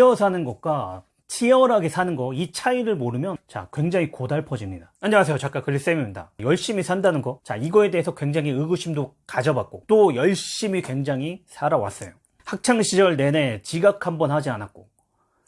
치어 사는 것과 치열하게 사는 거 이 차이를 모르면 자 굉장히 고달퍼집니다. 안녕하세요. 작가 글리쌤입니다. 열심히 산다는 거자 이거에 대해서 굉장히 의구심도 가져봤고 또 열심히 굉장히 살아왔어요. 학창시절 내내 지각 한번 하지 않았고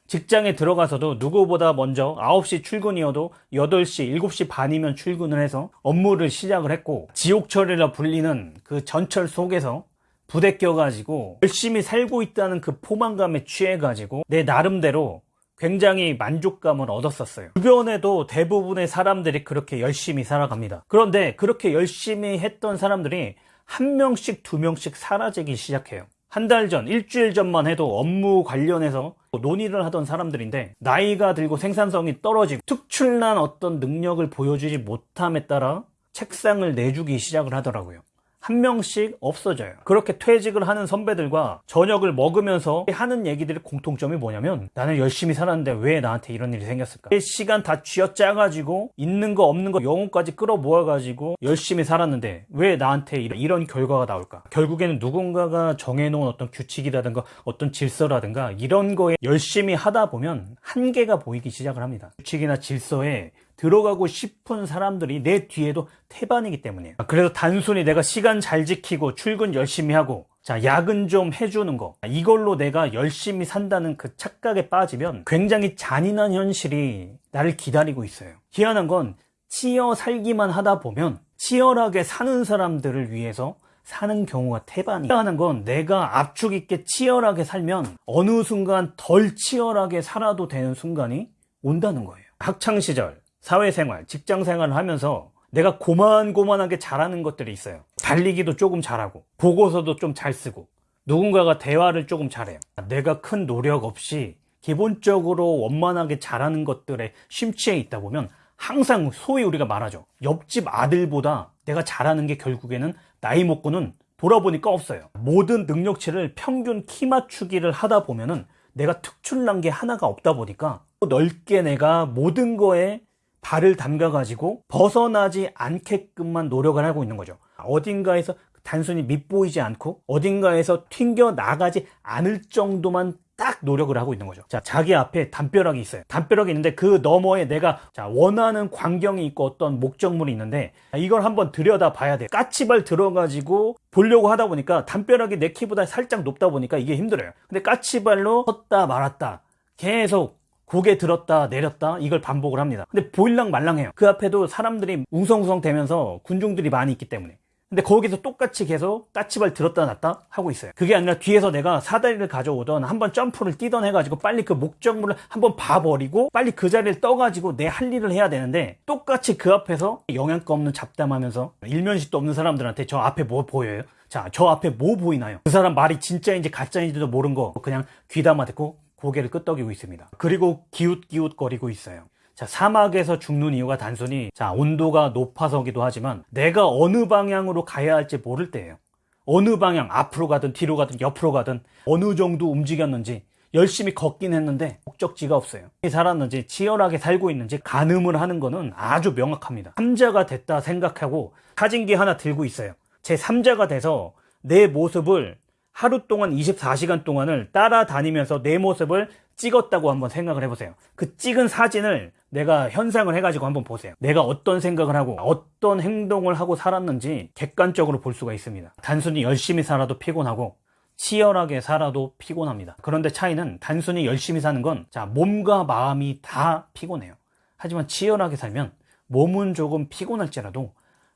직장에 들어가서도 누구보다 먼저 9시 출근이어도 8시, 7시 반이면 출근을 해서 업무를 시작을 했고 지옥철이라 불리는 그 전철 속에서 부대 껴가지고 열심히 살고 있다는 그 포만감에 취해가지고 내 나름대로 굉장히 만족감을 얻었었어요. 주변에도 대부분의 사람들이 그렇게 열심히 살아갑니다. 그런데 그렇게 열심히 했던 사람들이 한 명씩 두 명씩 사라지기 시작해요. 한 달 전, 일주일 전만 해도 업무 관련해서 논의를 하던 사람들인데 나이가 들고 생산성이 떨어지고 특출난 어떤 능력을 보여주지 못함에 따라 책상을 내주기 시작을 하더라고요. 한 명씩 없어져요. 그렇게 퇴직을 하는 선배들과 저녁을 먹으면서 하는 얘기들의 공통점이 뭐냐면 나는 열심히 살았는데 왜 나한테 이런 일이 생겼을까? 내 시간 다 쥐어짜가지고 있는 거 없는 거 영혼까지 끌어모아가지고 열심히 살았는데 왜 나한테 이런, 이런 결과가 나올까? 결국에는 누군가가 정해놓은 어떤 규칙이라든가 어떤 질서라든가 이런 거에 열심히 하다 보면 한계가 보이기 시작을 합니다. 규칙이나 질서에 들어가고 싶은 사람들이 내 뒤에도 태반이기 때문이에요. 그래서 단순히 내가 시간 잘 지키고 출근 열심히 하고 자, 야근 좀 해주는 거. 이걸로 내가 열심히 산다는 그 착각에 빠지면 굉장히 잔인한 현실이 나를 기다리고 있어요. 희한한 건 치여 살기만 하다 보면 치열하게 사는 사람들을 위해서 사는 경우가 태반이 희한한 건 내가 압축 있게 치열하게 살면 어느 순간 덜 치열하게 살아도 되는 순간이 온다는 거예요. 학창시절 사회생활, 직장생활을 하면서 내가 고만고만하게 잘하는 것들이 있어요. 달리기도 조금 잘하고, 보고서도 좀 잘 쓰고, 누군가가 대화를 조금 잘해요. 내가 큰 노력 없이 기본적으로 원만하게 잘하는 것들에 심취해 있다 보면 항상 소위 우리가 말하죠. 옆집 아들보다 내가 잘하는 게 결국에는 나이 먹고는 돌아보니까 없어요. 모든 능력치를 평균 키 맞추기를 하다 보면은 내가 특출난 게 하나가 없다 보니까 넓게 내가 모든 거에 발을 담가 가지고 벗어나지 않게끔만 노력을 하고 있는 거죠. 어딘가에서 단순히 밑보이지 않고 어딘가에서 튕겨 나가지 않을 정도만 딱 노력을 하고 있는 거죠. 자, 자기 앞에 담벼락이 있어요. 담벼락이 있는데 그 너머에 내가 자, 원하는 광경이 있고 어떤 목적물이 있는데 이걸 한번 들여다 봐야 돼요. 까치발 들어가지고 보려고 하다 보니까 담벼락이 내 키보다 살짝 높다 보니까 이게 힘들어요. 근데 까치발로 섰다 말았다 계속 고개 들었다 내렸다 이걸 반복을 합니다 근데 보일랑 말랑해요 그 앞에도 사람들이 웅성웅성 대면서 군중들이 많이 있기 때문에 근데 거기서 똑같이 계속 까치발 들었다 놨다 하고 있어요 그게 아니라 뒤에서 내가 사다리를 가져오던 한번 점프를 뛰던 해가지고 빨리 그 목적물을 한번 봐버리고 빨리 그 자리를 떠가지고 내 할 일을 해야 되는데 똑같이 그 앞에서 영양가 없는 잡담하면서 일면식도 없는 사람들한테 저 앞에 뭐 보여요? 자 저 앞에 뭐 보이나요? 그 사람 말이 진짜인지 가짜인지도 모른 거 그냥 귀담아 듣고 고개를 끄덕이고 있습니다. 그리고 기웃기웃 거리고 있어요. 자, 사막에서 죽는 이유가 단순히 자, 온도가 높아서기도 하지만 내가 어느 방향으로 가야 할지 모를 때예요. 어느 방향 앞으로 가든 뒤로 가든 옆으로 가든 어느 정도 움직였는지 열심히 걷긴 했는데 목적지가 없어요. 살았는지 치열하게 살고 있는지 가늠을 하는 거는 아주 명확합니다. 3자가 됐다 생각하고 사진기 하나 들고 있어요. 제 3자가 돼서 내 모습을 하루 동안 24시간 동안을 따라다니면서 내 모습을 찍었다고 한번 생각을 해보세요. 그 찍은 사진을 내가 현상을 해가지고 한번 보세요. 내가 어떤 생각을 하고 어떤 행동을 하고 살았는지 객관적으로 볼 수가 있습니다. 단순히 열심히 살아도 피곤하고 치열하게 살아도 피곤합니다. 그런데 차이는 단순히 열심히 사는 건 자, 몸과 마음이 다 피곤해요. 하지만 치열하게 살면 몸은 조금 피곤할지라도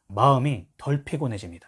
마음이 덜 피곤해집니다.